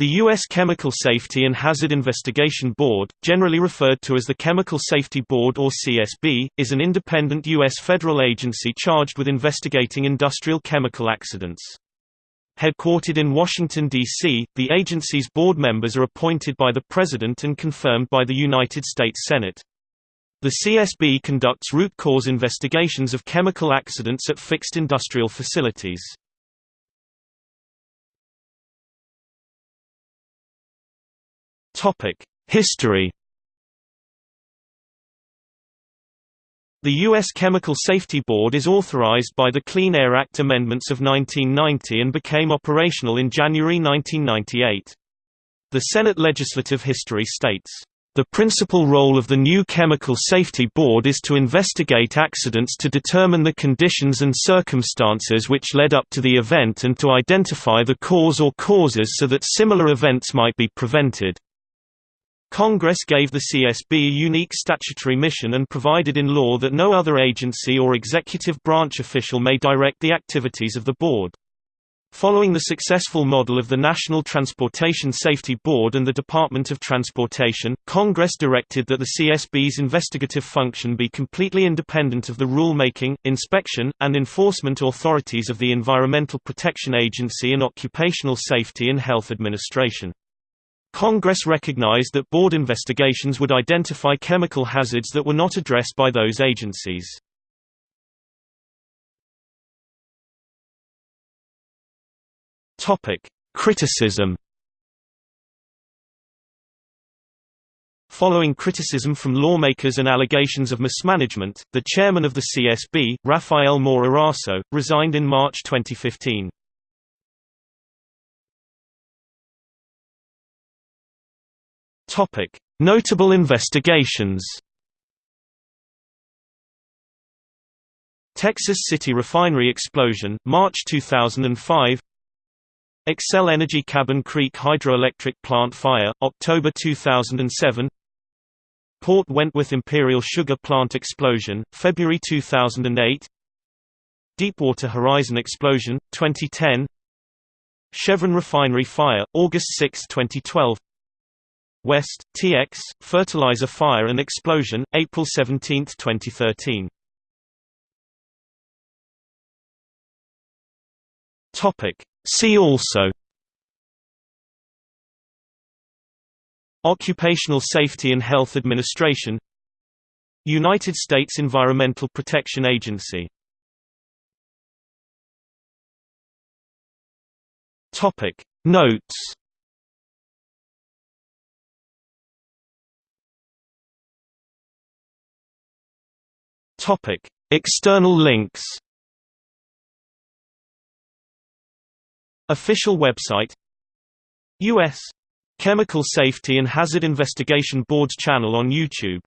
The U.S. Chemical Safety and Hazard Investigation Board, generally referred to as the Chemical Safety Board or CSB, is an independent U.S. federal agency charged with investigating industrial chemical accidents. Headquartered in Washington, D.C., the agency's board members are appointed by the President and confirmed by the United States Senate. The CSB conducts root cause investigations of chemical accidents at fixed industrial facilities. History The U.S. Chemical Safety Board is authorized by the Clean Air Act amendments of 1990 and became operational in January 1998. The Senate legislative history states, "...the principal role of the new Chemical Safety Board is to investigate accidents to determine the conditions and circumstances which led up to the event and to identify the cause or causes so that similar events might be prevented." Congress gave the CSB a unique statutory mission and provided in law that no other agency or executive branch official may direct the activities of the board. Following the successful model of the National Transportation Safety Board and the Department of Transportation, Congress directed that the CSB's investigative function be completely independent of the rulemaking, inspection, and enforcement authorities of the Environmental Protection Agency and Occupational Safety and Health Administration. Congress recognized that board investigations would identify chemical hazards that were not addressed by those agencies. Criticism. Following criticism from lawmakers and allegations of mismanagement, the chairman of the CSB, Rafael Moore Eraso, resigned in March 2015. Topic: Notable investigations. Texas City Refinery explosion, March 2005. Xcel Energy Cabin Creek Hydroelectric Plant fire, October 2007. Port Wentworth Imperial Sugar Plant explosion, February 2008. Deepwater Horizon explosion, 2010. Chevron Refinery fire, August 6, 2012. West, TX, fertilizer fire and explosion, April 17, 2013. Topic. See also. Occupational Safety and Health Administration. United States Environmental Protection Agency. Notes Topic: External links. Official website U.S. Chemical Safety and Hazard Investigation Board's channel on YouTube